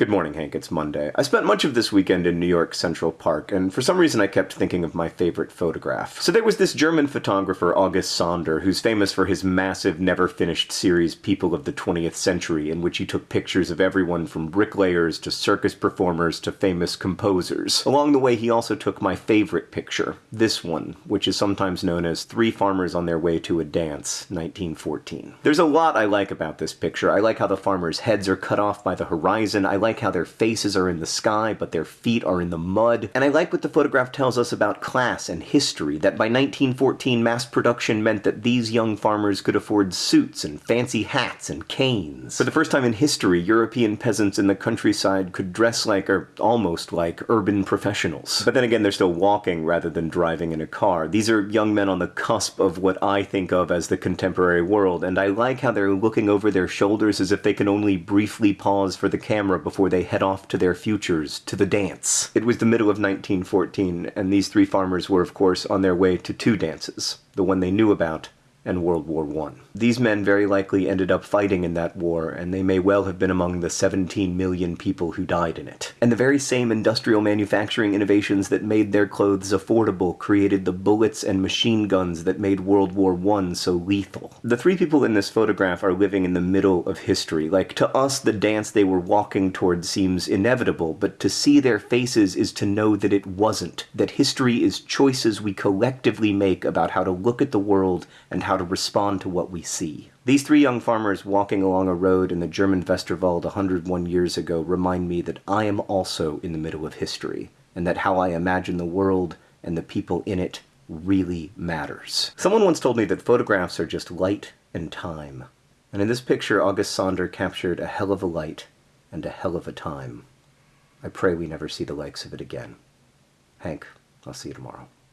Good morning, Hank. It's Monday. I spent much of this weekend in New York Central Park, and for some reason I kept thinking of my favorite photograph. So there was this German photographer, August Sander, who's famous for his massive, never-finished series People of the 20th Century, in which he took pictures of everyone from bricklayers to circus performers to famous composers. Along the way, he also took my favorite picture, this one, which is sometimes known as Three Farmers on Their Way to a Dance, 1914. There's a lot I like about this picture. I like how the farmers' heads are cut off by the horizon. I like like how their faces are in the sky, but their feet are in the mud. And I like what the photograph tells us about class and history, that by 1914 mass production meant that these young farmers could afford suits and fancy hats and canes. For the first time in history, European peasants in the countryside could dress like, or almost like, urban professionals. But then again, they're still walking rather than driving in a car. These are young men on the cusp of what I think of as the contemporary world, and I like how they're looking over their shoulders as if they can only briefly pause for the camera before before they head off to their futures, to the dance. It was the middle of 1914, and these three farmers were, of course, on their way to two dances the one they knew about and World War I. These men very likely ended up fighting in that war, and they may well have been among the 17 million people who died in it. And the very same industrial manufacturing innovations that made their clothes affordable created the bullets and machine guns that made World War I so lethal. The three people in this photograph are living in the middle of history. Like, to us, the dance they were walking toward seems inevitable, but to see their faces is to know that it wasn't. That history is choices we collectively make about how to look at the world and how to respond to what we see. These three young farmers walking along a road in the German Westerwald 101 years ago remind me that I am also in the middle of history, and that how I imagine the world and the people in it really matters. Someone once told me that photographs are just light and time. And in this picture, August Sander captured a hell of a light and a hell of a time. I pray we never see the likes of it again. Hank, I'll see you tomorrow.